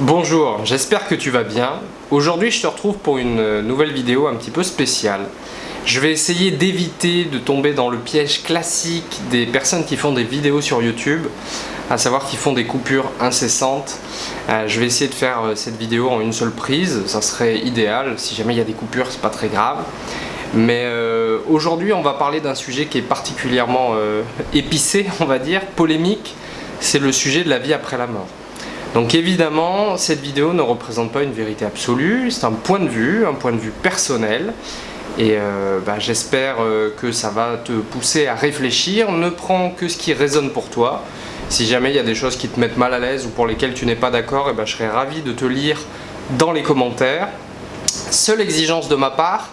Bonjour, j'espère que tu vas bien. Aujourd'hui je te retrouve pour une nouvelle vidéo un petit peu spéciale. Je vais essayer d'éviter de tomber dans le piège classique des personnes qui font des vidéos sur YouTube, à savoir qui font des coupures incessantes. Euh, je vais essayer de faire euh, cette vidéo en une seule prise, ça serait idéal, si jamais il y a des coupures c'est pas très grave. Mais euh, aujourd'hui on va parler d'un sujet qui est particulièrement épicé, on va dire, polémique, c'est le sujet de la vie après la mort. Donc évidemment, cette vidéo ne représente pas une vérité absolue, c'est un point de vue, un point de vue personnel. Et euh, bah, j'espère euh, que ça va te pousser à réfléchir. Ne prends que ce qui résonne pour toi. Si jamais il y a des choses qui te mettent mal à l'aise ou pour lesquelles tu n'es pas d'accord, eh ben, je serais ravi de te lire dans les commentaires. Seule exigence de ma part,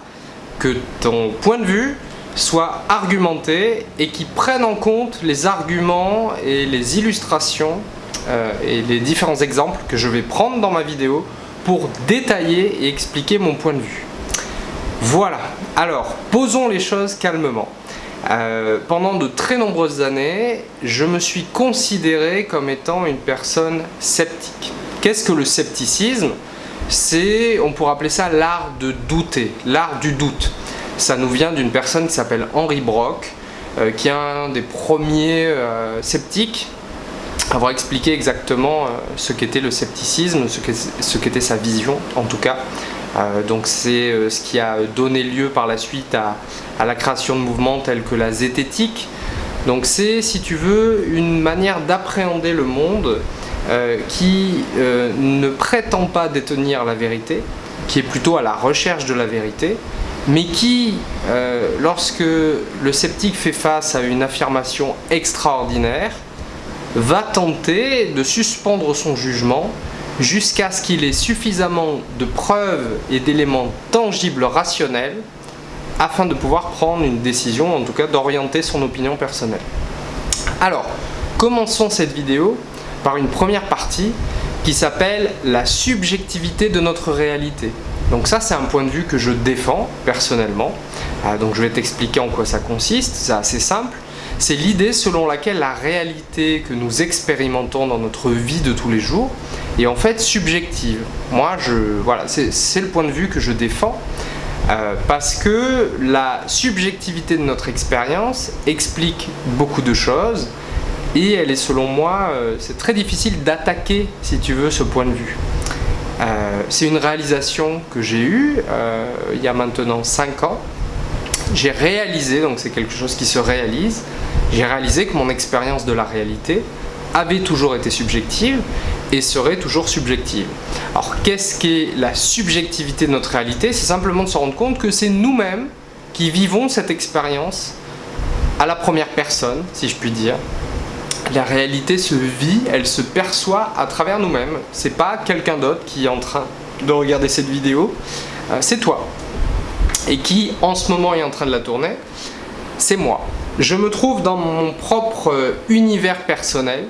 que ton point de vue soit argumenté et qui prenne en compte les arguments et les illustrations euh, et les différents exemples que je vais prendre dans ma vidéo pour détailler et expliquer mon point de vue. Voilà, alors posons les choses calmement. Euh, pendant de très nombreuses années, je me suis considéré comme étant une personne sceptique. Qu'est-ce que le scepticisme? C'est, on pourrait appeler ça l'art de douter, l'art du doute. Ça nous vient d'une personne qui s'appelle Henri Brock, euh, qui est un des premiers sceptiques avoir expliqué exactement euh, ce qu'était le scepticisme, ce qu'était sa vision en tout cas. Euh, donc c'est euh, ce qui a donné lieu par la suite à, la création de mouvements tels que la zététique. Donc c'est, si tu veux, une manière d'appréhender le monde qui ne prétend pas détenir la vérité, qui est plutôt à la recherche de la vérité, mais qui, lorsque le sceptique fait face à une affirmation extraordinaire, va tenter de suspendre son jugement jusqu'à ce qu'il ait suffisamment de preuves et d'éléments tangibles rationnels afin de pouvoir prendre une décision, en tout cas d'orienter son opinion personnelle. Alors, commençons cette vidéo par une première partie qui s'appelle la subjectivité de notre réalité. Donc ça, c'est un point de vue que je défends personnellement. Ah, donc je vais t'expliquer en quoi ça consiste, c'est assez simple c'est l'idée selon laquelle la réalité que nous expérimentons dans notre vie de tous les jours est en fait subjective. Moi, je, voilà, c'est le point de vue que je défends euh, parce que la subjectivité de notre expérience explique beaucoup de choses et elle est selon moi, euh, c'est très difficile d'attaquer, si tu veux, ce point de vue. Euh, c'est une réalisation que j'ai eue il y a maintenant 5 ans. J'ai réalisé, donc c'est quelque chose qui se réalise, j'ai réalisé que mon expérience de la réalité avait toujours été subjective et serait toujours subjective. Alors qu'est-ce qu'est la subjectivité de notre réalité? C'est simplement de se rendre compte que c'est nous-mêmes qui vivons cette expérience à la première personne, si je puis dire. La réalité se vit, elle se perçoit à travers nous-mêmes. C'est pas quelqu'un d'autre qui est en train de regarder cette vidéo, euh, c'est toi. Et qui en ce moment est en train de la tourner, c'est moi. Je me trouve dans mon propre euh, univers personnel.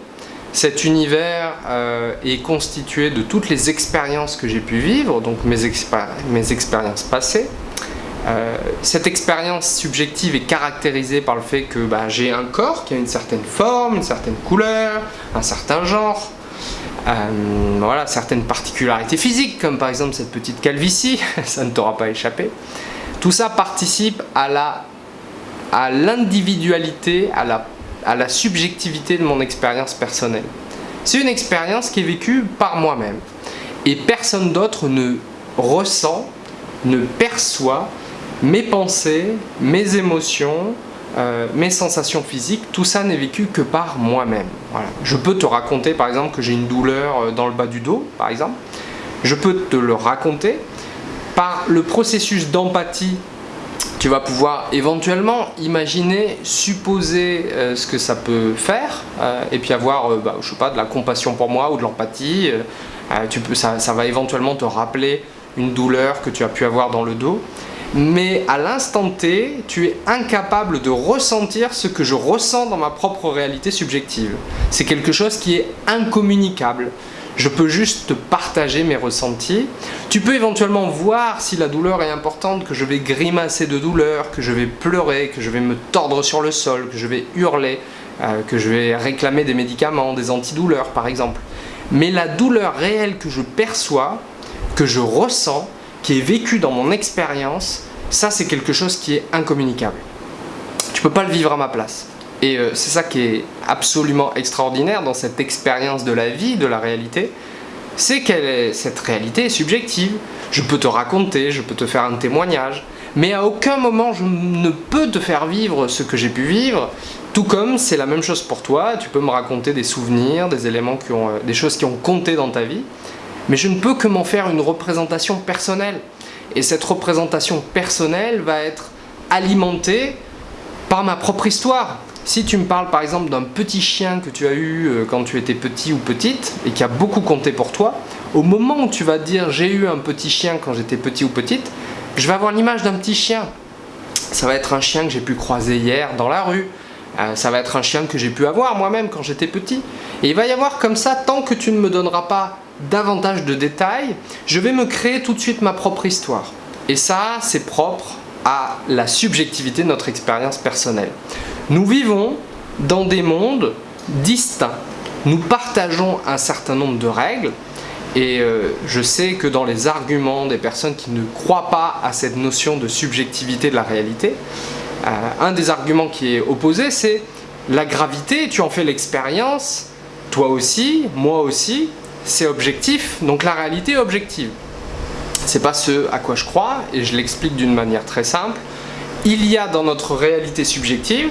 Cet univers euh, est constitué de toutes les expériences que j'ai pu vivre, donc mes, expériences passées. Euh, cette expérience subjective est caractérisée par le fait que bah, j'ai un corps qui a une certaine forme, une certaine couleur, un certain genre, voilà, certaines particularités physiques, comme par exemple cette petite calvitie, ça ne t'aura pas échappé. Tout ça participe à la à l'individualité, à la, à la subjectivité de mon expérience personnelle. C'est une expérience qui est vécue par moi-même. Et personne d'autre ne ressent, ne perçoit mes pensées, mes émotions, euh, mes sensations physiques, tout ça n'est vécu que par moi-même. Voilà. Je peux te raconter par exemple que j'ai une douleur euh, dans le bas du dos, par exemple. Je peux te le raconter par le processus d'empathie tu vas pouvoir éventuellement imaginer, supposer euh, ce que ça peut faire euh, et puis avoir, euh, bah, je sais pas, de la compassion pour moi ou de l'empathie. tu peux, ça, ça, va éventuellement te rappeler une douleur que tu as pu avoir dans le dos. Mais à l'instant T, tu es incapable de ressentir ce que je ressens dans ma propre réalité subjective. C'est quelque chose qui est incommunicable je peux juste partager mes ressentis. Tu peux éventuellement voir si la douleur est importante, que je vais grimacer de douleur, que je vais pleurer, que je vais me tordre sur le sol, que je vais hurler, euh, que je vais réclamer des médicaments, des antidouleurs par exemple. mais la douleur réelle que je perçois, que je ressens, qui est vécue dans mon expérience, ça c'est quelque chose qui est incommunicable. Tu peux pas le vivre à ma place. Et euh, c'est ça qui est absolument extraordinaire dans cette expérience de la vie, de la réalité, c'est que cette réalité est subjective. Je peux te raconter, je peux te faire un témoignage, mais à aucun moment je ne peux te faire vivre ce que j'ai pu vivre, tout comme c'est la même chose pour toi, tu peux me raconter des souvenirs, des éléments qui ont, euh, des choses qui ont compté dans ta vie, mais je ne peux que m'en faire une représentation personnelle. Et cette représentation personnelle va être alimentée par ma propre histoire. Si tu me parles par exemple d'un petit chien que tu as eu euh, quand tu étais petit ou petite et qui a beaucoup compté pour toi, au moment où tu vas dire j'ai eu un petit chien quand j'étais petit ou petite, je vais avoir l'image d'un petit chien. Ça va être un chien que j'ai pu croiser hier dans la rue. Euh, ça va être un chien que j'ai pu avoir moi-même quand j'étais petit. Et il va y avoir comme ça, tant que tu ne me donneras pas davantage de détails, je vais me créer tout de suite ma propre histoire. Et ça, c'est propre à la subjectivité de notre expérience personnelle. Nous vivons dans des mondes distincts. Nous partageons un certain nombre de règles et euh, je sais que dans les arguments des personnes qui ne croient pas à cette notion de subjectivité de la réalité, euh, un des arguments qui est opposé, c'est la gravité, tu en fais l'expérience, toi aussi, moi aussi, c'est objectif, donc la réalité est objective. C'est pas ce à quoi je crois, et je l'explique d'une manière très simple. Il y a dans notre réalité subjective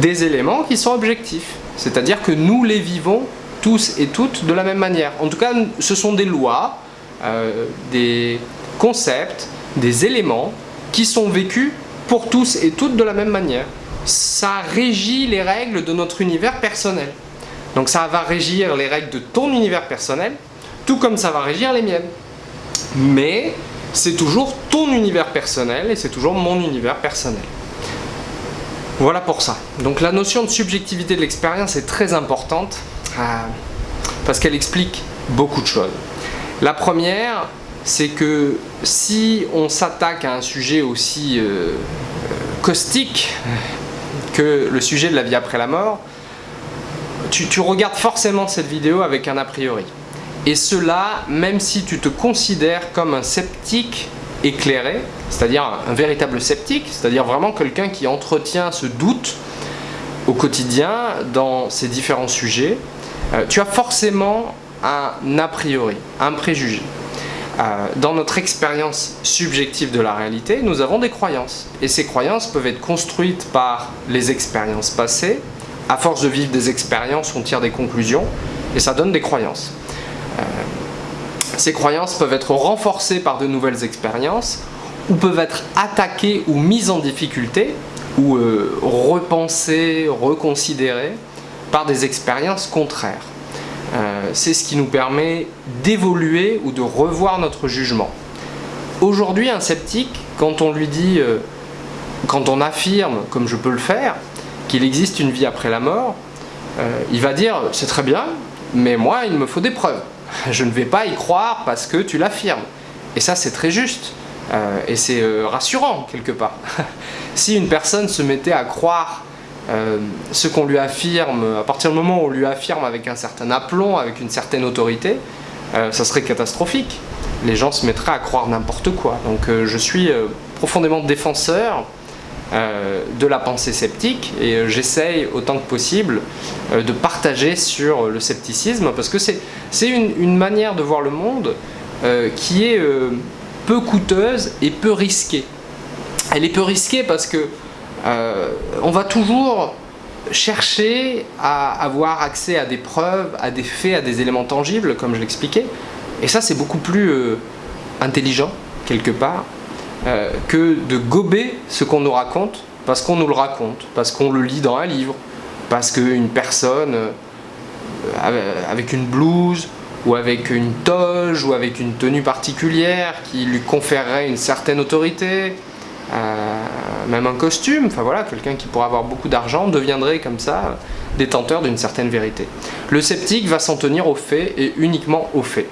des éléments qui sont objectifs. C'est-à-dire que nous les vivons tous et toutes de la même manière. En tout cas, ce sont des lois, euh, des concepts, des éléments qui sont vécus pour tous et toutes de la même manière. Ça régit les règles de notre univers personnel. Donc ça va régir les règles de ton univers personnel, tout comme ça va régir les miennes. Mais c'est toujours ton univers personnel et c'est toujours mon univers personnel. Voilà pour ça. Donc la notion de subjectivité de l'expérience est très importante euh, parce qu'elle explique beaucoup de choses. La première, c'est que si on s'attaque à un sujet aussi euh, caustique que le sujet de la vie après la mort, tu, tu regardes forcément cette vidéo avec un a priori. Et cela, même si tu te considères comme un sceptique éclairé, c'est-à-dire un véritable sceptique, c'est-à-dire vraiment quelqu'un qui entretient ce doute au quotidien dans ces différents sujets, euh, tu as forcément un a priori, un préjugé. Euh, dans notre expérience subjective de la réalité, nous avons des croyances. Et ces croyances peuvent être construites par les expériences passées. À force de vivre des expériences, on tire des conclusions et ça donne des croyances. Euh, ces croyances peuvent être renforcées par de nouvelles expériences ou peuvent être attaquées ou mises en difficulté ou euh, repensées, reconsidérées par des expériences contraires. Euh, c'est ce qui nous permet d'évoluer ou de revoir notre jugement. Aujourd'hui, un sceptique, quand on lui dit, euh, quand on affirme, comme je peux le faire, qu'il existe une vie après la mort, il va dire « c'est très bien, mais moi il me faut des preuves » je ne vais pas y croire parce que tu l'affirmes. Et ça, c'est très juste. Euh, et c'est euh, rassurant, quelque part. si une personne se mettait à croire euh, ce qu'on lui affirme, à partir du moment où on lui affirme avec un certain aplomb, avec une certaine autorité, ça serait catastrophique. Les gens se mettraient à croire n'importe quoi. Donc je suis profondément défenseur de la pensée sceptique et euh, j'essaye autant que possible euh, de partager sur le scepticisme parce que c'est une, manière de voir le monde qui est peu coûteuse et peu risquée. Elle est peu risquée parce que on va toujours chercher à avoir accès à des preuves, à des faits, à des éléments tangibles comme je l'expliquais et ça c'est beaucoup plus intelligent quelque part euh, que de gober ce qu'on nous raconte parce qu'on nous le raconte, parce qu'on le lit dans un livre, parce qu'une personne euh, avec une blouse ou avec une toge ou avec une tenue particulière qui lui conférerait une certaine autorité, euh, même un costume, enfin voilà, quelqu'un qui pourrait avoir beaucoup d'argent deviendrait comme ça détenteur d'une certaine vérité. Le sceptique va s'en tenir aux faits et uniquement aux faits.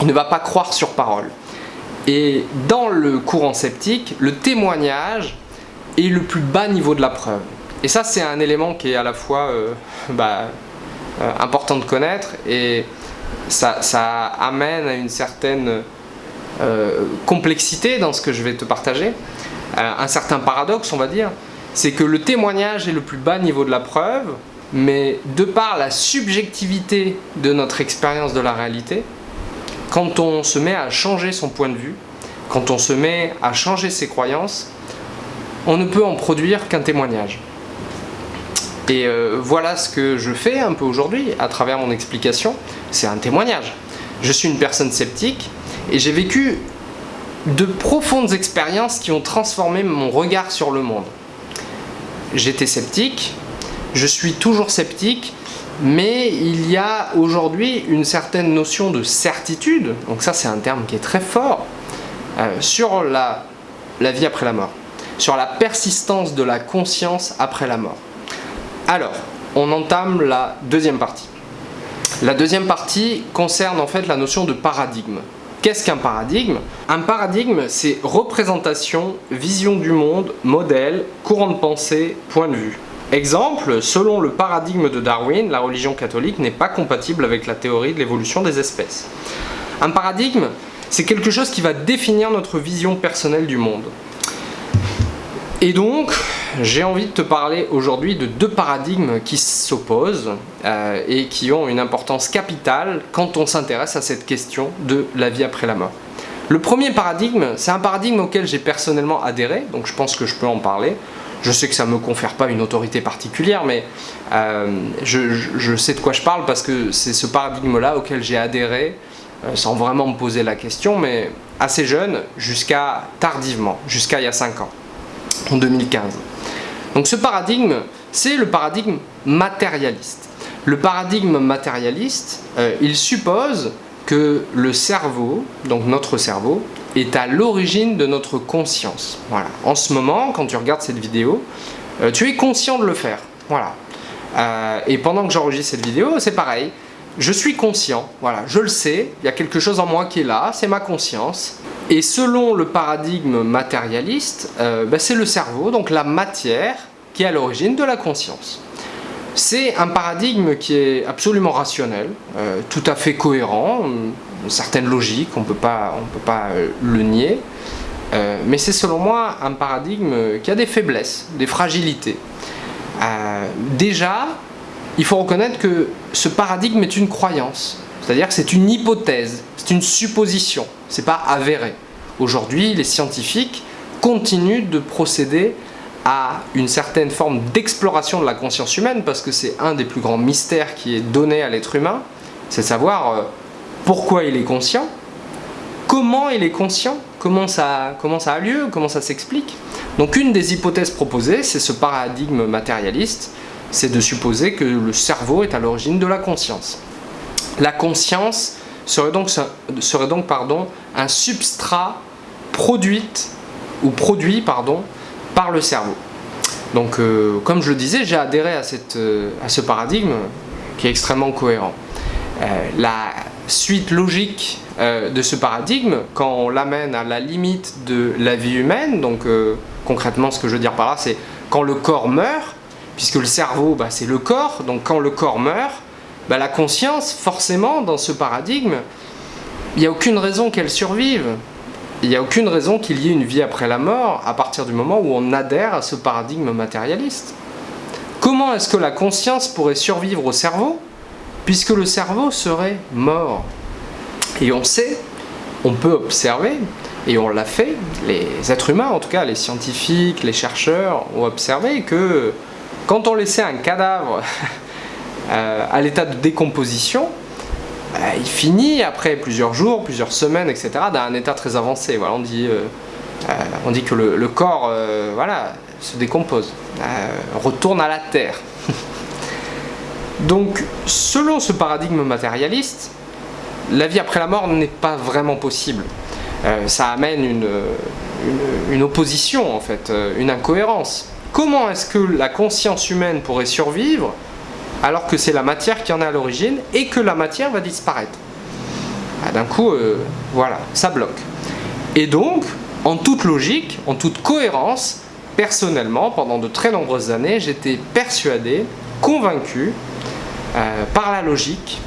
Il ne va pas croire sur parole. Et dans le courant sceptique, le témoignage est le plus bas niveau de la preuve. Et ça, c'est un élément qui est à la fois euh, bah, euh, important de connaître et ça, amène à une certaine euh, complexité dans ce que je vais te partager, un certain paradoxe on va dire, c'est que le témoignage est le plus bas niveau de la preuve, mais de par la subjectivité de notre expérience de la réalité, quand on se met à changer son point de vue, quand on se met à changer ses croyances, on ne peut en produire qu'un témoignage. Et euh, voilà ce que je fais un peu aujourd'hui à travers mon explication, c'est un témoignage. Je suis une personne sceptique et j'ai vécu de profondes expériences qui ont transformé mon regard sur le monde. J'étais sceptique, je suis toujours sceptique, mais il y a aujourd'hui une certaine notion de certitude, donc ça c'est un terme qui est très fort, euh, sur la vie après la mort, sur la persistance de la conscience après la mort. Alors, on entame la deuxième partie. La deuxième partie concerne en fait la notion de paradigme. Qu'est-ce qu'un paradigme? Un paradigme, c'est représentation, vision du monde, modèle, courant de pensée, point de vue. Exemple, selon le paradigme de Darwin, la religion catholique n'est pas compatible avec la théorie de l'évolution des espèces. Un paradigme, c'est quelque chose qui va définir notre vision personnelle du monde. Et donc, j'ai envie de te parler aujourd'hui de deux paradigmes qui s'opposent euh, et qui ont une importance capitale quand on s'intéresse à cette question de la vie après la mort. Le premier paradigme, c'est un paradigme auquel j'ai personnellement adhéré, donc je pense que je peux en parler. Je sais que ça ne me confère pas une autorité particulière, mais euh, je, sais de quoi je parle parce que c'est ce paradigme-là auquel j'ai adhéré, euh, sans vraiment me poser la question, mais assez jeune, jusqu'à tardivement, jusqu'à il y a 5 ans en 2015. Donc ce paradigme, c'est le paradigme matérialiste. Le paradigme matérialiste, euh, il suppose que le cerveau, donc notre cerveau, est à l'origine de notre conscience. Voilà. En ce moment, quand tu regardes cette vidéo, euh, tu es conscient de le faire. Voilà. Euh, et pendant que j'enregistre cette vidéo, c'est pareil. Je suis conscient, voilà, je le sais, il y a quelque chose en moi qui est là, c'est ma conscience. Et selon le paradigme matérialiste, euh, ben, c'est le cerveau, donc la matière, qui est à l'origine de la conscience. C'est un paradigme qui est absolument rationnel, tout à fait cohérent, une certaine logique, on ne peut pas euh, le nier. mais c'est selon moi un paradigme qui a des faiblesses, des fragilités. déjà, il faut reconnaître que ce paradigme est une croyance. C'est-à-dire que c'est une hypothèse, c'est une supposition, c'est pas avéré. Aujourd'hui, les scientifiques continuent de procéder à une certaine forme d'exploration de la conscience humaine parce que c'est un des plus grands mystères qui est donné à l'être humain, c'est savoir euh, pourquoi il est conscient, comment il est conscient, comment ça, comment ça a lieu, comment ça s'explique. Donc une des hypothèses proposées, c'est ce paradigme matérialiste, c'est de supposer que le cerveau est à l'origine de la conscience. La conscience serait donc, serait donc pardon, un substrat produite ou produit pardon, par le cerveau. Donc euh, comme je le disais, j'ai adhéré à, cette, euh, à ce paradigme qui est extrêmement cohérent. Euh, la suite logique de ce paradigme, quand on l'amène à la limite de la vie humaine, donc concrètement ce que je veux dire par là, c'est quand le corps meurt, puisque le cerveau bah, c'est le corps, donc quand le corps meurt, bah, la conscience, forcément, dans ce paradigme, il n'y a aucune raison qu'elle survive. Il n'y a aucune raison qu'il y ait une vie après la mort à partir du moment où on adhère à ce paradigme matérialiste. Comment est-ce que la conscience pourrait survivre au cerveau? Puisque le cerveau serait mort Et on sait, on peut observer, et on l'a fait, les êtres humains en tout cas, les scientifiques, les chercheurs ont observé que quand on laissait un cadavre Euh, à l'état de décomposition, euh, il finit après plusieurs jours, plusieurs semaines, etc., dans un état très avancé. Voilà, on, dit, euh, on dit que le, corps voilà, se décompose, retourne à la terre. Donc, selon ce paradigme matérialiste, la vie après la mort n'est pas vraiment possible. ça amène une, opposition, en fait, une incohérence. Comment est-ce que la conscience humaine pourrait survivre alors que c'est la matière qui en est à l'origine et que la matière va disparaître? Ah, d'un coup, euh, voilà, ça bloque. Et donc, en toute logique, en toute cohérence, personnellement, pendant de très nombreuses années, j'étais persuadé, convaincu, euh, par la logique,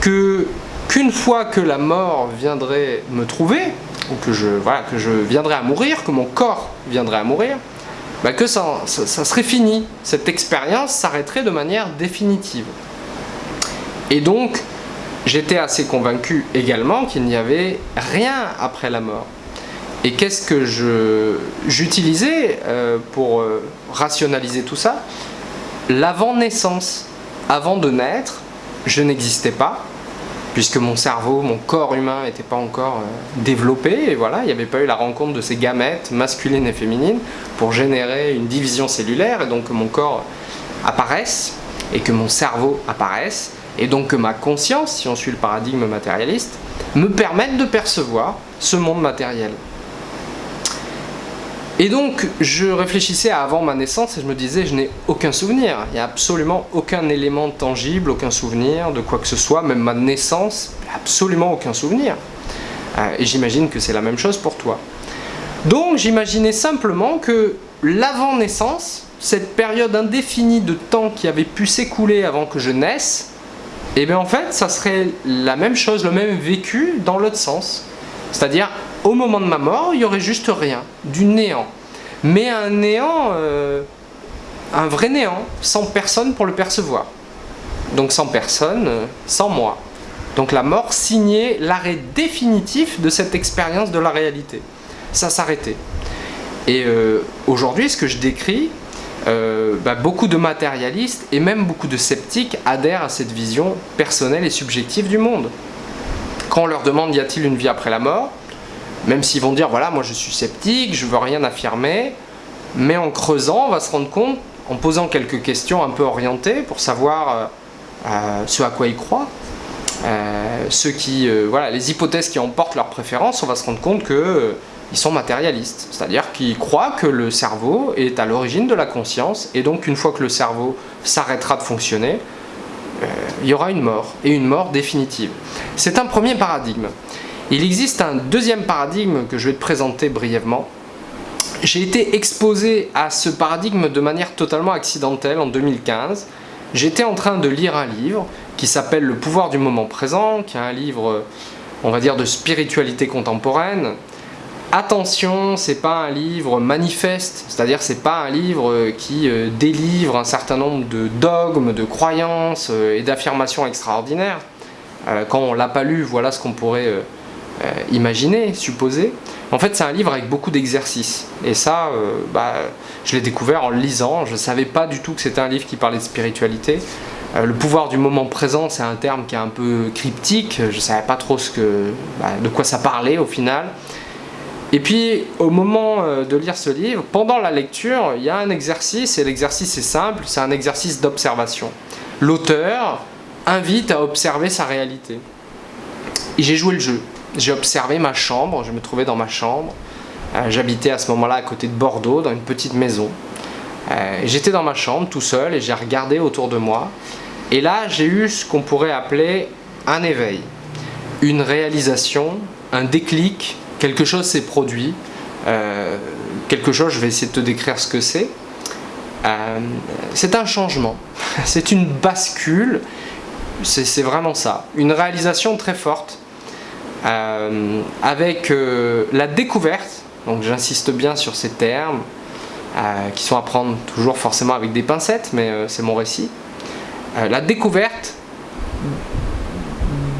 que qu'une fois que la mort viendrait me trouver, ou que je, voilà, que je viendrais à mourir, que mon corps viendrait à mourir, bah, que ça, ça, serait fini. Cette expérience s'arrêterait de manière définitive. Et donc, j'étais assez convaincu également qu'il n'y avait rien après la mort. Et qu'est-ce que j'utilisais euh, pour euh, rationaliser tout ça? L'avant-naissance. Avant de naître, je n'existais pas, puisque mon cerveau, mon corps humain n'était pas encore euh, développé, et voilà, il n'y avait pas eu la rencontre de ces gamètes masculines et féminines pour générer une division cellulaire, et donc que mon corps apparaisse, et que mon cerveau apparaisse, et donc que ma conscience, si on suit le paradigme matérialiste, me permette de percevoir ce monde matériel. Et donc, je réfléchissais à avant ma naissance et je me disais, je n'ai aucun souvenir. Il n'y a absolument aucun élément tangible, aucun souvenir de quoi que ce soit, même ma naissance, absolument aucun souvenir. Euh, et j'imagine que c'est la même chose pour toi. Donc, j'imaginais simplement que l'avant-naissance, cette période indéfinie de temps qui avait pu s'écouler avant que je naisse, et eh bien en fait, ça serait la même chose, le même vécu dans l'autre sens. C'est-à-dire, au moment de ma mort, il n'y aurait juste rien, du néant. Mais un néant, euh, un vrai néant, sans personne pour le percevoir. Donc sans personne, euh, sans moi. Donc la mort signait l'arrêt définitif de cette expérience de la réalité. Ça s'arrêtait. Et euh, aujourd'hui, ce que je décris, bah, beaucoup de matérialistes et même beaucoup de sceptiques adhèrent à cette vision personnelle et subjective du monde. Quand on leur demande y a-t-il une vie après la mort, même s'ils vont dire, voilà, moi je suis sceptique, je veux rien affirmer, mais en creusant, on va se rendre compte, en posant quelques questions un peu orientées pour savoir euh, euh, ce à quoi ils croient, euh, ceux qui, voilà, les hypothèses qui emportent leur préférence, on va se rendre compte que ils sont matérialistes, c'est-à-dire qu'ils croient que le cerveau est à l'origine de la conscience, et donc une fois que le cerveau s'arrêtera de fonctionner, il y aura une mort, et une mort définitive. C'est un premier paradigme. Il existe un deuxième paradigme que je vais te présenter brièvement. J'ai été exposé à ce paradigme de manière totalement accidentelle en 2015. J'étais en train de lire un livre qui s'appelle Le pouvoir du moment présent, qui est un livre, on va dire, de spiritualité contemporaine. Attention, c'est pas un livre manifeste, c'est-à-dire c'est pas un livre qui euh, délivre un certain nombre de dogmes, de croyances euh, et d'affirmations extraordinaires. Euh, quand on l'a pas lu, voilà ce qu'on pourrait euh, imaginer, supposer. En fait, c'est un livre avec beaucoup d'exercices. Et ça, euh, bah, je l'ai découvert en le lisant. Je ne savais pas du tout que c'était un livre qui parlait de spiritualité. Euh, le pouvoir du moment présent, c'est un terme qui est un peu cryptique. Je ne savais pas trop bah, de quoi ça parlait au final. Et puis, au moment de lire ce livre, pendant la lecture, il y a un exercice, et l'exercice est simple, c'est un exercice d'observation. L'auteur invite à observer sa réalité. Et j'ai joué le jeu j'ai observé ma chambre, je me trouvais dans ma chambre. Euh, j'habitais à ce moment-là à côté de Bordeaux, dans une petite maison. Euh, j'étais dans ma chambre tout seul et j'ai regardé autour de moi. Et là, j'ai eu ce qu'on pourrait appeler un éveil, une réalisation, un déclic, quelque chose s'est produit. Euh, quelque chose, je vais essayer de te décrire ce que c'est. c'est un changement, c'est une bascule, c'est vraiment ça. Une réalisation très forte euh, avec euh, la découverte, donc j'insiste bien sur ces termes, euh, qui sont à prendre toujours forcément avec des pincettes, mais c'est mon récit, la découverte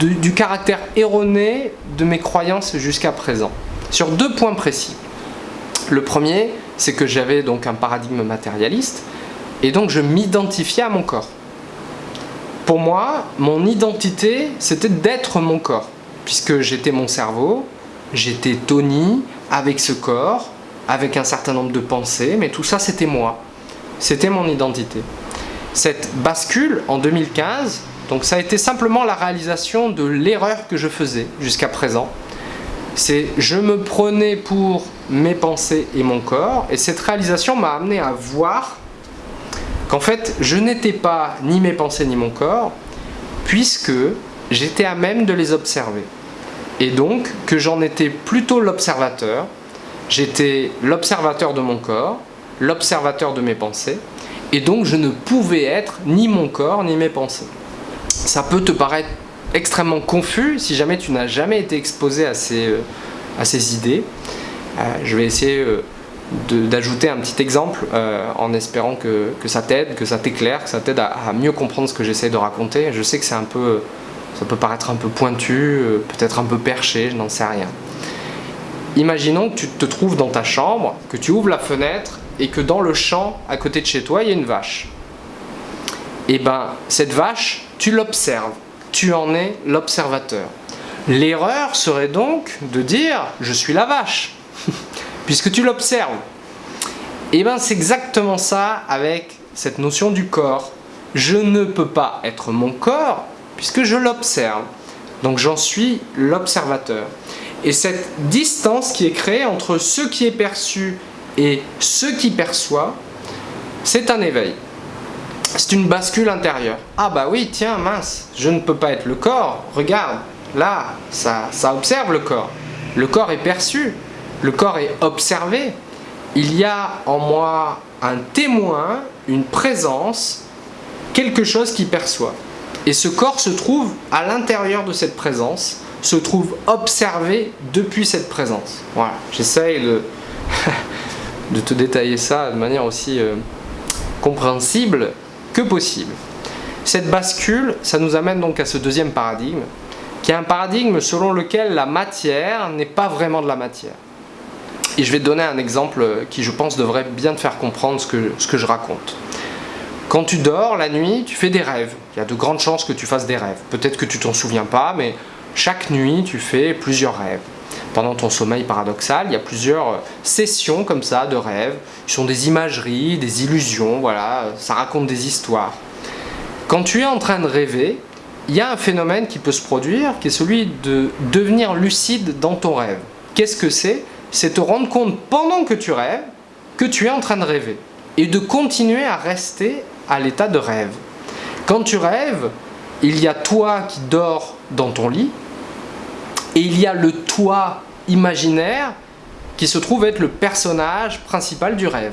du caractère erroné de mes croyances jusqu'à présent, sur deux points précis. Le premier, c'est que j'avais donc un paradigme matérialiste, et donc je m'identifiais à mon corps. Pour moi, mon identité, c'était d'être mon corps puisque j'étais mon cerveau, j'étais Tony avec ce corps, avec un certain nombre de pensées, mais tout ça c'était moi, c'était mon identité. Cette bascule en 2015, donc ça a été simplement la réalisation de l'erreur que je faisais jusqu'à présent. C'est je me prenais pour mes pensées et mon corps, et cette réalisation m'a amené à voir qu'en fait je n'étais pas ni mes pensées ni mon corps, puisque j'étais à même de les observer et donc que j'en étais plutôt l'observateur. J'étais l'observateur de mon corps, l'observateur de mes pensées, et donc je ne pouvais être ni mon corps ni mes pensées. Ça peut te paraître extrêmement confus si jamais tu n'as jamais été exposé à ces, à ces idées. je vais essayer d'ajouter un petit exemple en espérant que, ça t'aide, que ça t'éclaire, que ça t'aide à, à, mieux comprendre ce que j'essaie de raconter. Je sais que c'est un peu ça peut paraître un peu pointu, euh, peut-être un peu perché, je n'en sais rien. Imaginons que tu te trouves dans ta chambre, que tu ouvres la fenêtre et que dans le champ à côté de chez toi, il y a une vache. Et eh ben, cette vache, tu l'observes. Tu en es l'observateur. L'erreur serait donc de dire « je suis la vache », puisque tu l'observes. Et eh ben, c'est exactement ça avec cette notion du corps. Je ne peux pas être mon corps puisque je l'observe. Donc j'en suis l'observateur. Et cette distance qui est créée entre ce qui est perçu et ce qui perçoit, c'est un éveil. C'est une bascule intérieure. Ah bah oui, tiens, mince, je ne peux pas être le corps. Regarde, là, ça, observe le corps. Le corps est perçu, le corps est observé. Il y a en moi un témoin, une présence, quelque chose qui perçoit. Et ce corps se trouve à l'intérieur de cette présence, se trouve observé depuis cette présence. Voilà, j'essaye de, de, te détailler ça de manière aussi euh, compréhensible que possible. Cette bascule, ça nous amène donc à ce deuxième paradigme, qui est un paradigme selon lequel la matière n'est pas vraiment de la matière. Et je vais te donner un exemple qui, je pense, devrait bien te faire comprendre ce que, ce que je raconte. Quand tu dors la nuit, tu fais des rêves. Il y a de grandes chances que tu fasses des rêves. Peut-être que tu t'en souviens pas, mais chaque nuit, tu fais plusieurs rêves. Pendant ton sommeil paradoxal, il y a plusieurs sessions comme ça de rêves. Ce sont des imageries, des illusions, voilà, ça raconte des histoires. Quand tu es en train de rêver, il y a un phénomène qui peut se produire, qui est celui de devenir lucide dans ton rêve. Qu'est-ce que c'est? C'est te rendre compte pendant que tu rêves, que tu es en train de rêver. Et de continuer à rester à l'état de rêve. Quand tu rêves, il y a toi qui dors dans ton lit et il y a le toi imaginaire qui se trouve être le personnage principal du rêve.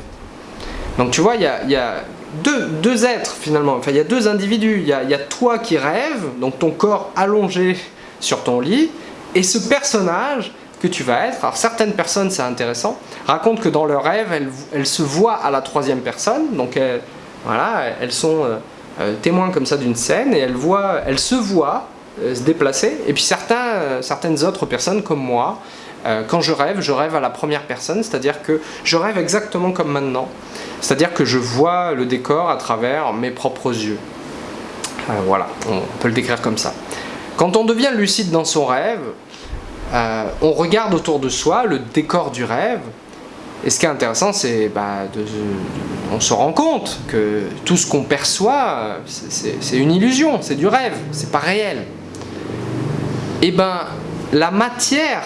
Donc tu vois, il y a, deux, êtres finalement, enfin il y a deux individus. Il y a, y a toi qui rêve, donc ton corps allongé sur ton lit, et ce personnage que tu vas être. Alors certaines personnes, c'est intéressant, racontent que dans leur rêve, elles, elles, se voient à la troisième personne, donc elles, voilà, elles sont euh, euh, témoins comme ça d'une scène et elles, voient, elles se voient euh, se déplacer. Et puis certains, certaines autres personnes comme moi, quand je rêve, je rêve à la première personne, c'est-à-dire que je rêve exactement comme maintenant. C'est-à-dire que je vois le décor à travers mes propres yeux. voilà, on peut le décrire comme ça. Quand on devient lucide dans son rêve, on regarde autour de soi le décor du rêve, et ce qui est intéressant, c'est bah, on se rend compte que tout ce qu'on perçoit, c'est une illusion, c'est du rêve, c'est pas réel. Et ben, la matière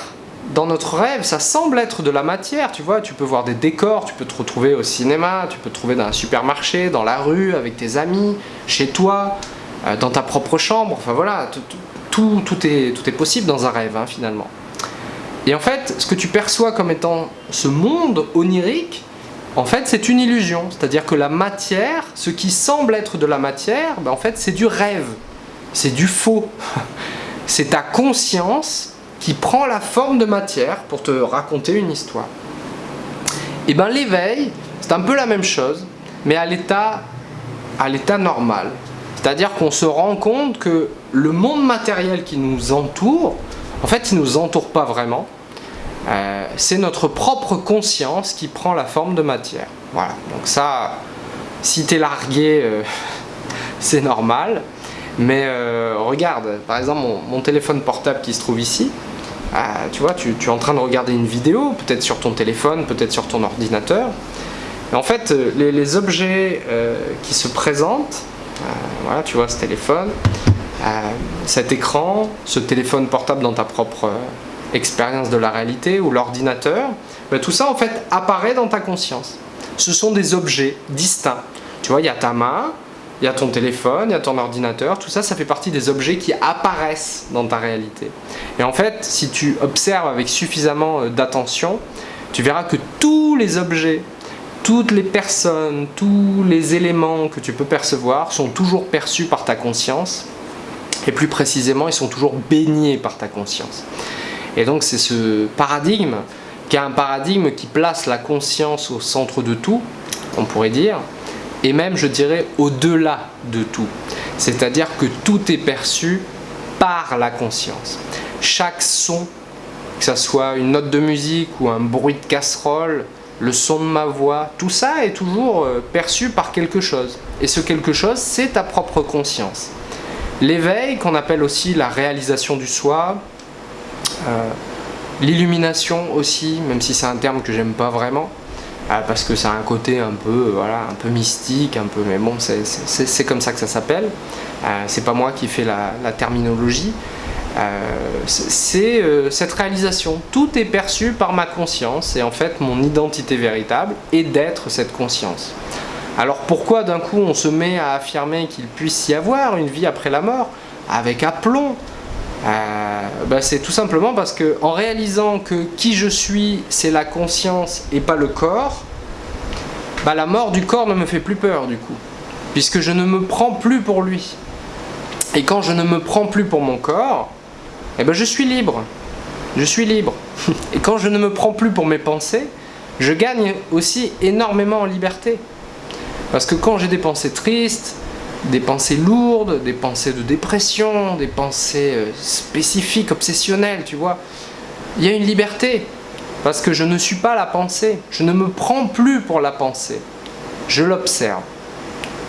dans notre rêve, ça semble être de la matière, tu vois, tu peux voir des décors, tu peux te retrouver au cinéma, tu peux te trouver dans un supermarché, dans la rue, avec tes amis, chez toi, euh, dans ta propre chambre, enfin voilà, tout, tout, est, tout est possible dans un rêve, hein, finalement. Et en fait, ce que tu perçois comme étant ce monde onirique, en fait, c'est une illusion. C'est-à-dire que la matière, ce qui semble être de la matière, ben, en fait, c'est du rêve. C'est du faux. c'est ta conscience qui prend la forme de matière pour te raconter une histoire. Et bien l'éveil, c'est un peu la même chose, mais à l'état normal. C'est-à-dire qu'on se rend compte que le monde matériel qui nous entoure, en fait, il ne nous entoure pas vraiment. Euh, c'est notre propre conscience qui prend la forme de matière. Voilà, donc ça, si tu es largué, euh, c'est normal. Mais euh, regarde, par exemple, mon, téléphone portable qui se trouve ici, tu vois, tu, es en train de regarder une vidéo, peut-être sur ton téléphone, peut-être sur ton ordinateur. Et en fait, les, objets qui se présentent, voilà, tu vois ce téléphone, cet écran, ce téléphone portable dans ta propre euh, expérience de la réalité ou l'ordinateur, ben, tout ça en fait apparaît dans ta conscience. Ce sont des objets distincts. Tu vois, il y a ta main, il y a ton téléphone, il y a ton ordinateur, tout ça, ça fait partie des objets qui apparaissent dans ta réalité. Et en fait, si tu observes avec suffisamment euh, d'attention, tu verras que tous les objets, toutes les personnes, tous les éléments que tu peux percevoir sont toujours perçus par ta conscience Et plus précisément, ils sont toujours baignés par ta conscience. Et donc c'est ce paradigme qui est un paradigme qui place la conscience au centre de tout, on pourrait dire, et même je dirais au-delà de tout. C'est-à-dire que tout est perçu par la conscience. Chaque son, que ce soit une note de musique ou un bruit de casserole, le son de ma voix, tout ça est toujours euh, perçu par quelque chose. Et ce quelque chose, c'est ta propre conscience. L'éveil, qu'on appelle aussi la réalisation du soi, euh, l'illumination aussi, même si c'est un terme que j'aime pas vraiment, euh, parce que ça a un côté un peu, peu mystique, un peu, mais bon, c'est comme ça que ça s'appelle. c'est pas moi qui fais la terminologie. c'est cette réalisation. Tout est perçu par ma conscience et en fait mon identité véritable est d'être cette conscience. Alors pourquoi d'un coup on se met à affirmer qu'il puisse y avoir une vie après la mort avec aplomb euh, bah, C'est tout simplement parce que en réalisant que qui je suis c'est la conscience et pas le corps, bah, la mort du corps ne me fait plus peur du coup, puisque je ne me prends plus pour lui. Et quand je ne me prends plus pour mon corps, eh ben, je suis libre. Je suis libre. Et quand je ne me prends plus pour mes pensées, je gagne aussi énormément en liberté. Parce que quand j'ai des pensées tristes, des pensées lourdes, des pensées de dépression, des pensées euh, spécifiques, obsessionnelles, tu vois, il y a une liberté. Parce que je ne suis pas la pensée. Je ne me prends plus pour la pensée. Je l'observe.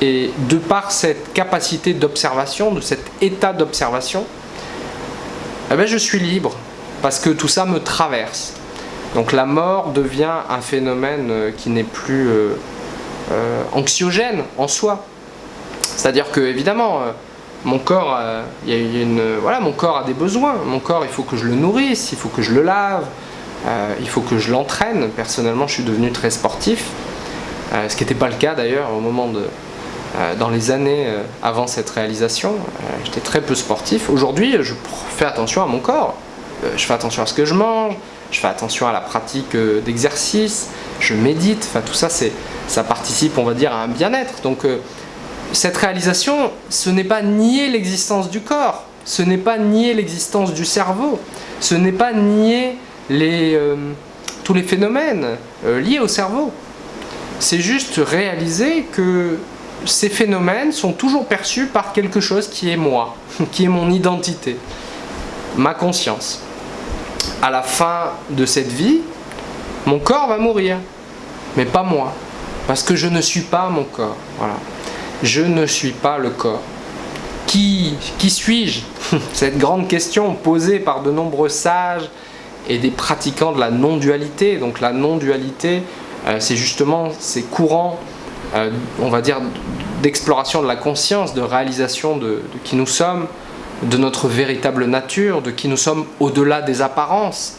Et de par cette capacité d'observation, de cet état d'observation, eh ben je suis libre. Parce que tout ça me traverse. Donc la mort devient un phénomène euh, qui n'est plus euh, anxiogène en soi. C'est-à-dire que évidemment, euh, mon corps, euh, a voilà, mon corps a des besoins. Mon corps, il faut que je le nourrisse, il faut que je le lave, il faut que je l'entraîne. Personnellement, je suis devenu très sportif, ce qui n'était pas le cas d'ailleurs au moment de, dans les années avant cette réalisation. J'étais très peu sportif. Aujourd'hui, je fais attention à mon corps. je fais attention à ce que je mange, je fais attention à la pratique d'exercice, je médite. Enfin, tout ça, ça participe, on va dire, à un bien-être. Donc euh, cette réalisation, ce n'est pas nier l'existence du corps, ce n'est pas nier l'existence du cerveau, ce n'est pas nier euh, tous les phénomènes euh, liés au cerveau. C'est juste réaliser que ces phénomènes sont toujours perçus par quelque chose qui est moi, qui est mon identité, ma conscience. À la fin de cette vie, mon corps va mourir, mais pas moi. Parce que je ne suis pas mon corps. Voilà. Je ne suis pas le corps. Qui, qui suis-je Cette grande question posée par de nombreux sages et des pratiquants de la non-dualité. Donc la non-dualité, euh, c'est justement ces courants, euh, on va dire, d'exploration de la conscience, de réalisation de, de, qui nous sommes, de notre véritable nature, de qui nous sommes au-delà des apparences,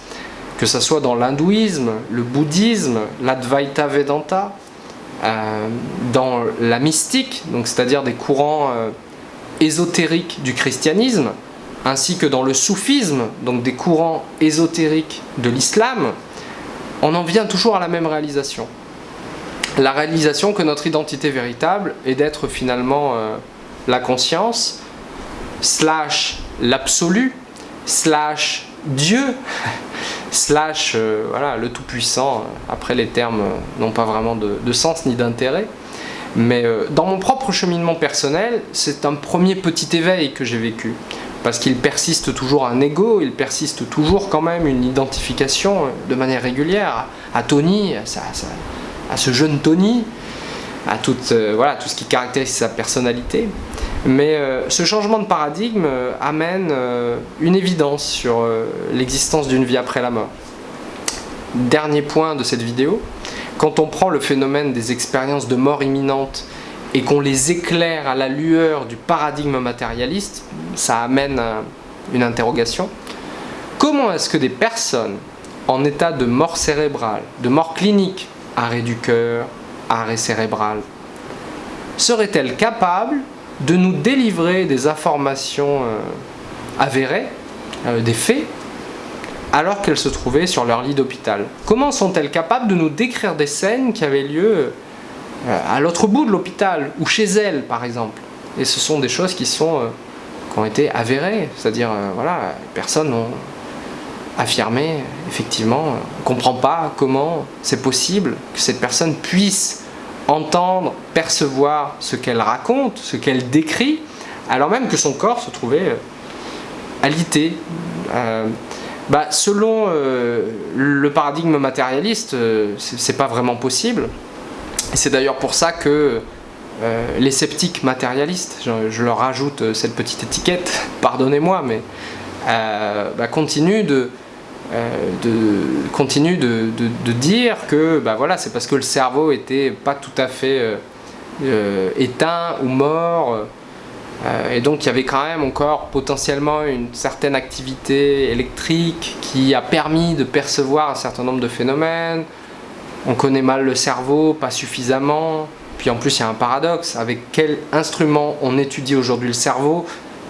que ce soit dans l'hindouisme, le bouddhisme, l'Advaita Vedanta, euh, dans la mystique, c'est-à-dire des courants euh, ésotériques du christianisme, ainsi que dans le soufisme, donc des courants ésotériques de l'islam, on en vient toujours à la même réalisation. La réalisation que notre identité véritable est d'être finalement euh, la conscience, slash l'absolu, slash Dieu, slash euh, voilà, le Tout-Puissant. Après, les termes n'ont pas vraiment de, sens ni d'intérêt. Mais euh, dans mon propre cheminement personnel, c'est un premier petit éveil que j'ai vécu. Parce qu'il persiste toujours un ego, il persiste toujours quand même une identification euh, de manière régulière à Tony, à, ce jeune Tony, à tout, voilà, tout ce qui caractérise sa personnalité. Mais euh, ce changement de paradigme euh, amène euh, une évidence sur l'existence d'une vie après la mort. Dernier point de cette vidéo, quand on prend le phénomène des expériences de mort imminente et qu'on les éclaire à la lueur du paradigme matérialiste, ça amène une interrogation. Comment est-ce que des personnes en état de mort cérébrale, de mort clinique, arrêt du cœur, arrêt cérébral, seraient-elles capables de nous délivrer des informations euh, avérées, euh, des faits, alors qu'elles se trouvaient sur leur lit d'hôpital? Comment sont-elles capables de nous décrire des scènes qui avaient lieu euh, à l'autre bout de l'hôpital, ou chez elles par exemple? Et ce sont des choses qui sont qui ont été avérées. C'est-à-dire, voilà, personnes ont affirmé, effectivement, on ne comprend pas comment c'est possible que cette personne puisse entendre, percevoir ce qu'elle raconte, ce qu'elle décrit, alors même que son corps se trouvait alité. Euh, bah, selon euh, le paradigme matérialiste, euh, c'est pas vraiment possible. C'est d'ailleurs pour ça que les sceptiques matérialistes, je, leur rajoute cette petite étiquette, pardonnez-moi, mais bah, continuent de, de, continue de, dire que bah voilà, c'est parce que le cerveau était pas tout à fait éteint ou mort euh, et donc il y avait quand même encore potentiellement une certaine activité électrique qui a permis de percevoir un certain nombre de phénomènes. On connaît mal le cerveau, pas suffisamment. Puis en plus il y a un paradoxe, avec quel instrument on étudie aujourd'hui le cerveau?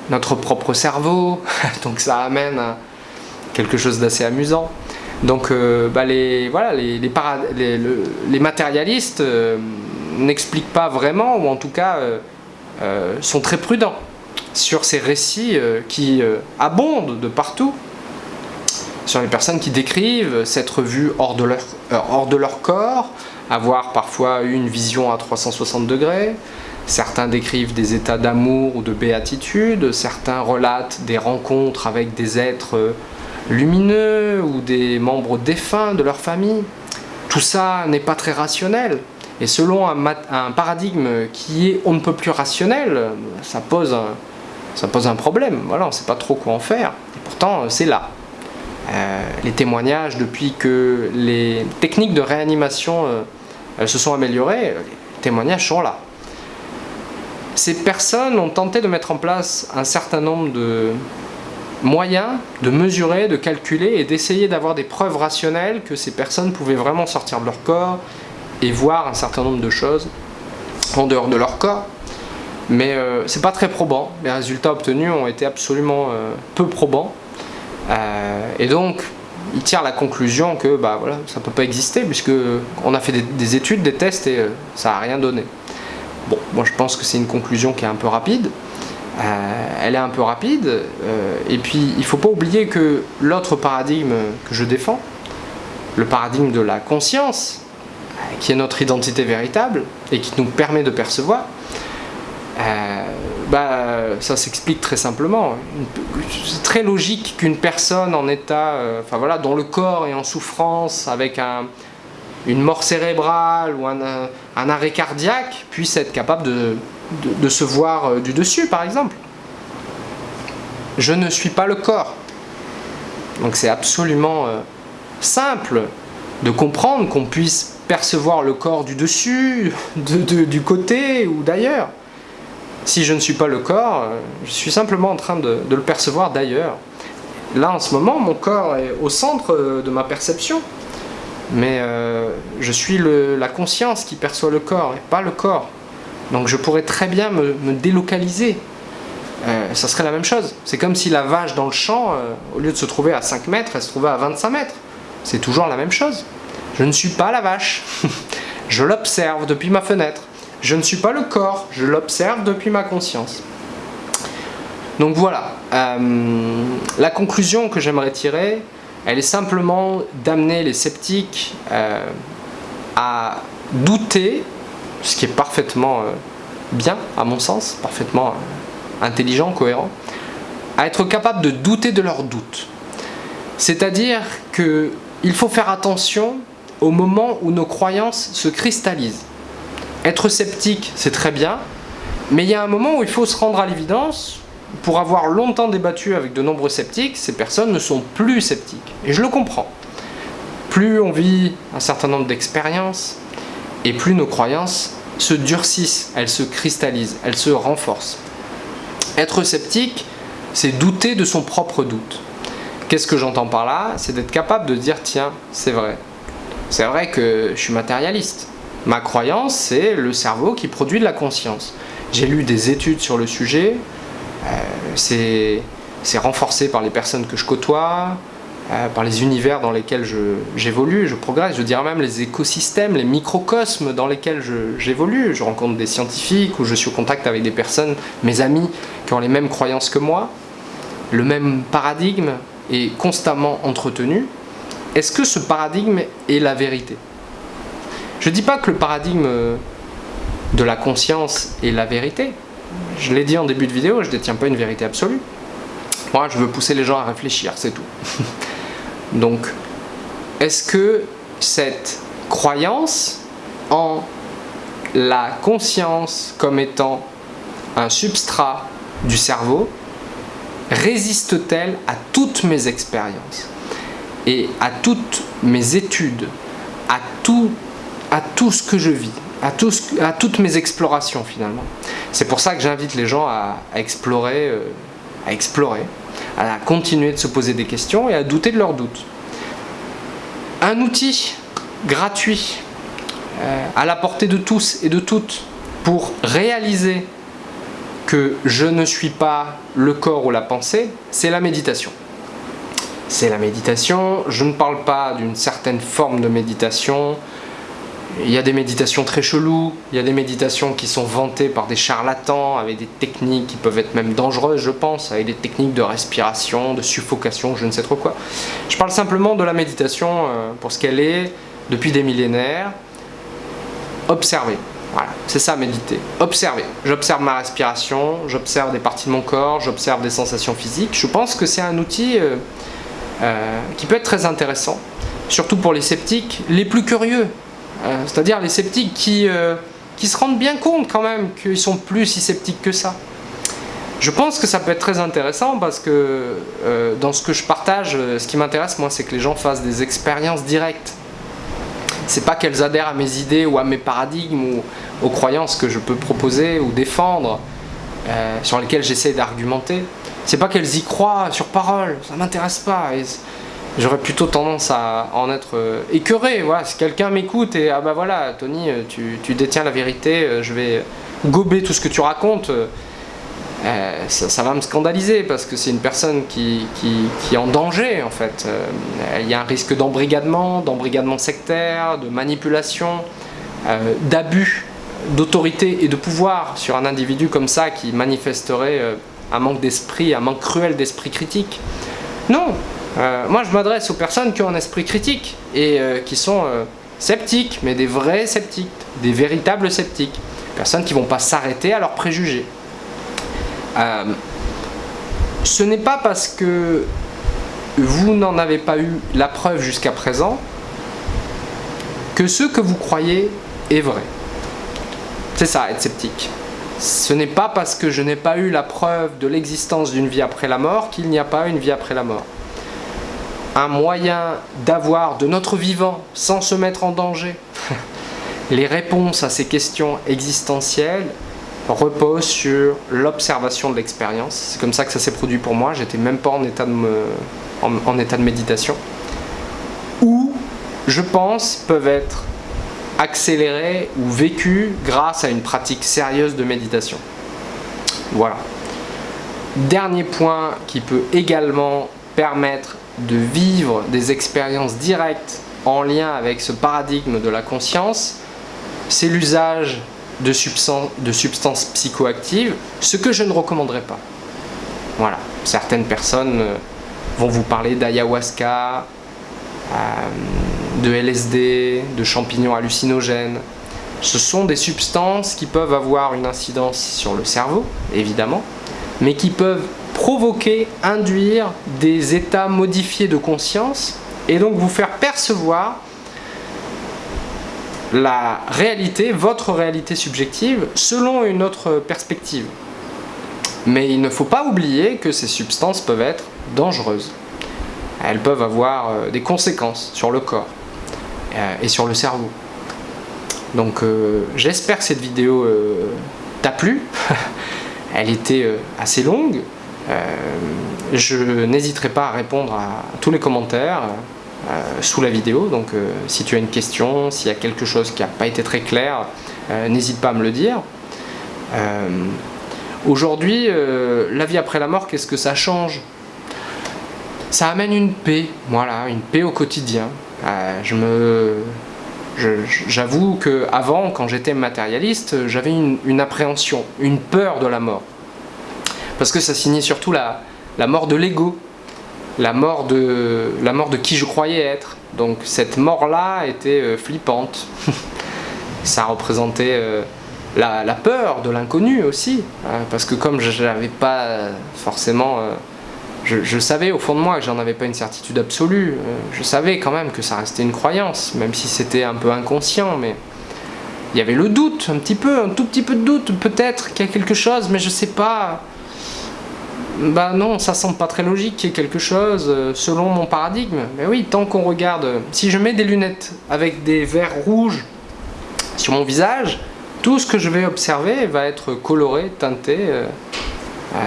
Notre propre cerveau, donc ça amène à quelque chose d'assez amusant. Donc euh, bah, les, voilà, les, les, matérialistes euh, n'expliquent pas vraiment, ou en tout cas euh, sont très prudents sur ces récits qui abondent de partout, sur les personnes qui décrivent s'être vues hors de, leur, hors de leur corps, avoir parfois eu une vision à 360 degrés, certains décrivent des états d'amour ou de béatitude, certains relatent des rencontres avec des êtres lumineux ou des membres défunts de leur famille. Tout ça n'est pas très rationnel, et selon un, paradigme qui est on ne peut plus rationnel, ça pose un, ça pose un problème. Voilà, on ne sait pas trop quoi en faire. Et pourtant, c'est là. Euh, les témoignages, depuis que les techniques de réanimation euh, se sont améliorées, les témoignages sont là. Ces personnes ont tenté de mettre en place un certain nombre de moyens de mesurer, de calculer et d'essayer d'avoir des preuves rationnelles que ces personnes pouvaient vraiment sortir de leur corps et voir un certain nombre de choses en dehors de leur corps. Mais euh, c'est pas très probant. Les résultats obtenus ont été absolument euh, peu probants. Euh, et donc, il tire la conclusion que bah, voilà, ça ne peut pas exister puisque on a fait des, études, des tests et ça n'a rien donné. Bon, moi je pense que c'est une conclusion qui est un peu rapide. Elle est un peu rapide. et puis, il ne faut pas oublier que l'autre paradigme que je défends, le paradigme de la conscience, qui est notre identité véritable et qui nous permet de percevoir, euh, bah, ça s'explique très simplement. C'est très logique qu'une personne en état, euh, enfin voilà, dont le corps est en souffrance, avec un, une mort cérébrale ou un, arrêt cardiaque, puisse être capable de, de, se voir euh, du dessus, par exemple. Je ne suis pas le corps. Donc c'est absolument simple de comprendre qu'on puisse percevoir le corps du dessus, du côté ou d'ailleurs. Si je ne suis pas le corps, euh, je suis simplement en train de, le percevoir d'ailleurs. Là, en ce moment, mon corps est au centre euh, de ma perception. Mais euh, je suis la conscience qui perçoit le corps et pas le corps. Donc je pourrais très bien me, délocaliser. ça serait la même chose. C'est comme si la vache dans le champ, au lieu de se trouver à 5 mètres, elle se trouvait à 25 mètres. C'est toujours la même chose. Je ne suis pas la vache. je l'observe depuis ma fenêtre. Je ne suis pas le corps, je l'observe depuis ma conscience. Donc voilà, euh, la conclusion que j'aimerais tirer, elle est simplement d'amener les sceptiques euh, à douter, ce qui est parfaitement euh, bien à mon sens, parfaitement intelligent, cohérent, à être capable de douter de leurs doutes. C'est-à-dire qu'il faut faire attention au moment où nos croyances se cristallisent. Être sceptique, c'est très bien, mais il y a un moment où il faut se rendre à l'évidence, pour avoir longtemps débattu avec de nombreux sceptiques, ces personnes ne sont plus sceptiques. Et je le comprends. Plus on vit un certain nombre d'expériences, et plus nos croyances se durcissent, elles se cristallisent, elles se renforcent. Être sceptique, c'est douter de son propre doute. Qu'est-ce que j'entends par là? C'est d'être capable de dire, tiens, c'est vrai, c'est vrai que je suis matérialiste. Ma croyance, c'est le cerveau qui produit de la conscience. J'ai lu des études sur le sujet, euh, c'est renforcé par les personnes que je côtoie, euh, par les univers dans lesquels j'évolue, je, progresse, je dirais même les écosystèmes, les microcosmes dans lesquels j'évolue. Je, rencontre des scientifiques ou je suis au contact avec des personnes, mes amis, qui ont les mêmes croyances que moi. Le même paradigme est constamment entretenu. Est-ce que ce paradigme est la vérité? Je ne dis pas que le paradigme de la conscience est la vérité. Je l'ai dit en début de vidéo, je ne détiens pas une vérité absolue. Moi, je veux pousser les gens à réfléchir, c'est tout. Donc, est-ce que cette croyance en la conscience comme étant un substrat du cerveau résiste-t-elle à toutes mes expériences et à toutes mes études, à tout, à tout ce que je vis, à, à toutes mes explorations finalement? C'est pour ça que j'invite les gens à, explorer, euh, à explorer, à continuer de se poser des questions et à douter de leurs doutes. Un outil gratuit euh, à la portée de tous et de toutes pour réaliser que je ne suis pas le corps ou la pensée, c'est la méditation. C'est la méditation, je ne parle pas d'une certaine forme de méditation, il y a des méditations très cheloues, il y a des méditations qui sont vantées par des charlatans avec des techniques qui peuvent être même dangereuses, je pense, avec des techniques de respiration, de suffocation, je ne sais trop quoi. Je parle simplement de la méditation euh, pour ce qu'elle est depuis des millénaires. Observer. Voilà, c'est ça méditer. Observer. J'observe ma respiration, j'observe des parties de mon corps, j'observe des sensations physiques. Je pense que c'est un outil euh, euh, qui peut être très intéressant, surtout pour les sceptiques, les plus curieux. Euh, c'est-à-dire les sceptiques qui, euh, qui se rendent bien compte quand même qu'ils sont plus si sceptiques que ça. Je pense que ça peut être très intéressant parce que euh, dans ce que je partage, ce qui m'intéresse moi c'est que les gens fassent des expériences directes. C'est pas qu'elles adhèrent à mes idées ou à mes paradigmes ou aux croyances que je peux proposer ou défendre, sur lesquelles j'essaie d'argumenter. C'est pas qu'elles y croient sur parole, ça m'intéresse pas j'aurais plutôt tendance à en être euh, écœuré. Voilà, si quelqu'un m'écoute et ah bah voilà, Tony, euh, tu, détiens la vérité, euh, je vais gober tout ce que tu racontes, ça, va me scandaliser parce que c'est une personne qui, qui, est en danger en fait. il y a un risque d'embrigadement, d'embrigadement sectaire, de manipulation, d'abus d'autorité et de pouvoir sur un individu comme ça qui manifesterait un manque d'esprit, un manque cruel d'esprit critique. Non, euh, moi, je m'adresse aux personnes qui ont un esprit critique et euh, qui sont euh, sceptiques, mais des vrais sceptiques, des véritables sceptiques. Personnes qui ne vont pas s'arrêter à leurs préjugés. ce n'est pas parce que vous n'en avez pas eu la preuve jusqu'à présent que ce que vous croyez est vrai. C'est ça, être sceptique. Ce n'est pas parce que je n'ai pas eu la preuve de l'existence d'une vie après la mort qu'il n'y a pas une vie après la mort un moyen d'avoir de notre vivant sans se mettre en danger les réponses à ces questions existentielles reposent sur l'observation de l'expérience. C'est comme ça que ça s'est produit pour moi. J'étais même pas en état, de en, état de méditation. Ou, je pense, peuvent être accélérées ou vécues grâce à une pratique sérieuse de méditation. Voilà. Dernier point qui peut également permettre de vivre des expériences directes en lien avec ce paradigme de la conscience, c'est l'usage de, substances psychoactives, ce que je ne recommanderais pas. Voilà, certaines personnes euh, vont vous parler d'ayahuasca, euh, de LSD, de champignons hallucinogènes. Ce sont des substances qui peuvent avoir une incidence sur le cerveau, évidemment, mais qui peuvent provoquer, induire des états modifiés de conscience et donc vous faire percevoir la réalité, votre réalité subjective, selon une autre perspective. Mais il ne faut pas oublier que ces substances peuvent être dangereuses. Elles peuvent avoir euh, des conséquences sur le corps euh, et sur le cerveau. Donc euh, j'espère que cette vidéo t'a plu. Elle était assez longue, je n'hésiterai pas à répondre à tous les commentaires euh, sous la vidéo. Donc euh, si tu as une question, s'il y a quelque chose qui n'a pas été très clair, n'hésite pas à me le dire. Aujourd'hui, la vie après la mort, qu'est-ce que ça change? Ça amène une paix, voilà, une paix au quotidien. Euh, j'avoue que avant, quand j'étais matérialiste, j'avais une, appréhension, une peur de la mort, parce que ça signait surtout la, la mort de l'ego, la mort de la mort de qui je croyais être. Donc cette mort-là était euh, flippante. ça représentait euh, la, la, peur de l'inconnu aussi, hein, parce que comme je n'avais pas forcément je, savais au fond de moi que j'en avais pas une certitude absolue. Euh, je savais quand même que ça restait une croyance, même si c'était un peu inconscient, mais il y avait le doute, un petit peu, un tout petit peu de doute, peut-être qu'il y a quelque chose, mais je sais pas. Bah non, ça semble pas très logique qu'il y ait quelque chose euh, selon mon paradigme. Mais oui, tant qu'on regarde, si je mets des lunettes avec des verres rouges sur mon visage, tout ce que je vais observer va être coloré, teinté. Euh, euh,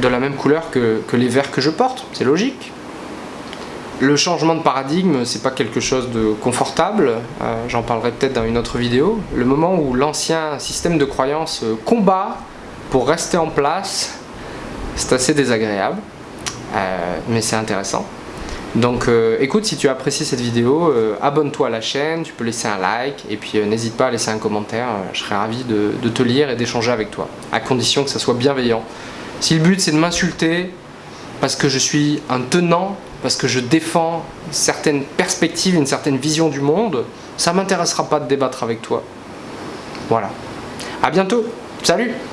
de la même couleur que, les verres que je porte, c'est logique. Le changement de paradigme, c'est pas quelque chose de confortable, euh, j'en parlerai peut-être dans une autre vidéo. Le moment où l'ancien système de croyance combat pour rester en place, c'est assez désagréable, euh, mais c'est intéressant. Donc écoute, si tu apprécies cette vidéo, abonne-toi à la chaîne, tu peux laisser un like, et puis n'hésite pas à laisser un commentaire, je serai ravi de, de te lire et d'échanger avec toi, à condition que ça soit bienveillant. Si le but c'est de m'insulter parce que je suis un tenant, parce que je défends certaines perspectives, une certaine vision du monde, ça m'intéressera pas de débattre avec toi. Voilà. À bientôt. Salut